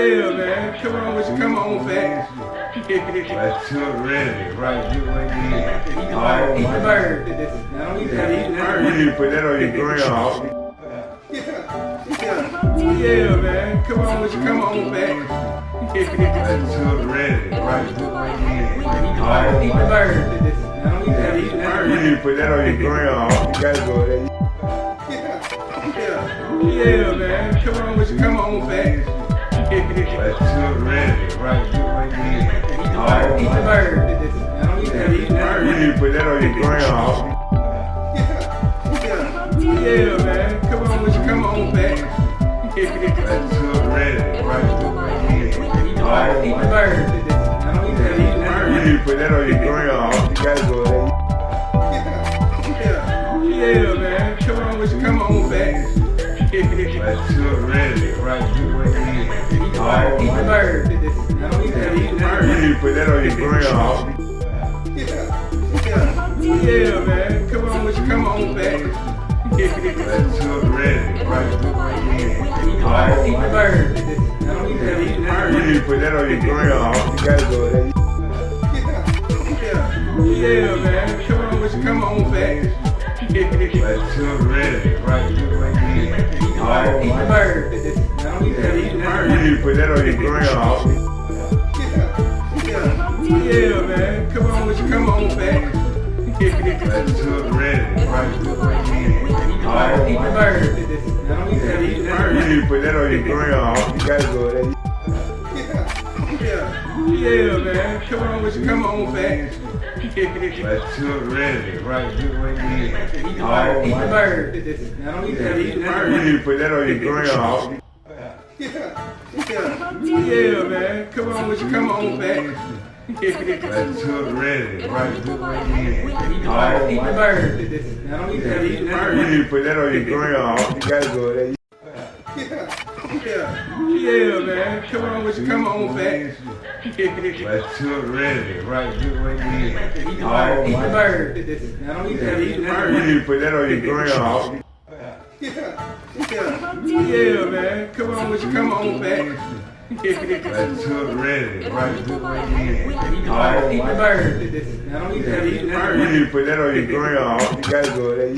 on wish come on back. That's too ready, right? You went in. Eat the bird. Eat the bird. Now don't eat that. Eat the You bird. need to put that on your grill. Yeah, Yeah. yeah, man. Come on, with you. Come on back. That's too ready, right? You went in. Eat the bird. Eat the bird. Now don't eat that. Eat the You need to put that on your grill. You gotta go there. Yeah, man. Come on, with you. Come on back. That's too ready, right? You. Eat the bird. Eat the bird. Eat the You need to put that on your grill. Yeah, yeah man. Come on, with you. Come on back. That's too ready, right? You. Eat the bird. Eat the bird. Now don't eat that. Eat the You need to put that on your Right? You went in. Eat the bird. Eat the bird. Eat. Eat You put that on your grill. Yeah, man. Come on, with you. Come on back. Ready, right? You. Eat the bird. Eat the bird. Eat. Eat You put that on your grill. You gotta. Yeah, man. Come on. Come on back. Ready, right? The bird. Eat the bird. Eat the You need to put that on your grill. Yeah, man. Come on, with you. Come on back. That's too ready. Eat the bird. Eat the bird. You bird. need to put that on your grill. You gotta go there. Yeah, man. Come on, with you. Come on back. That's too ready, right? You went oh, in. Eat the bird. Eat the bird. Now don't eat that. Eat the bird. You bird. need to put that on your grill. Yeah, Yeah. yeah, man. Come on, with you. Come on back. That's too ready, right? You went oh, in. Eat the bird. Eat the bird. Now don't eat that. Eat the bird. You bird. need to put that on your grill. You gotta go there. Yeah, man. Come on, with you. Come on back. That's too ready, right? You went in. Eat the bird. Eat the bird. Now don't eat that. Eat the You bird. need to put that on your grill. Yeah, Yeah. yeah, man. Come on, with you. Come on back. That's too ready, right? You went in. Eat the bird. Eat the bird. Now don't eat that. Eat the You bird. need to put that on your grill. You gotta go there.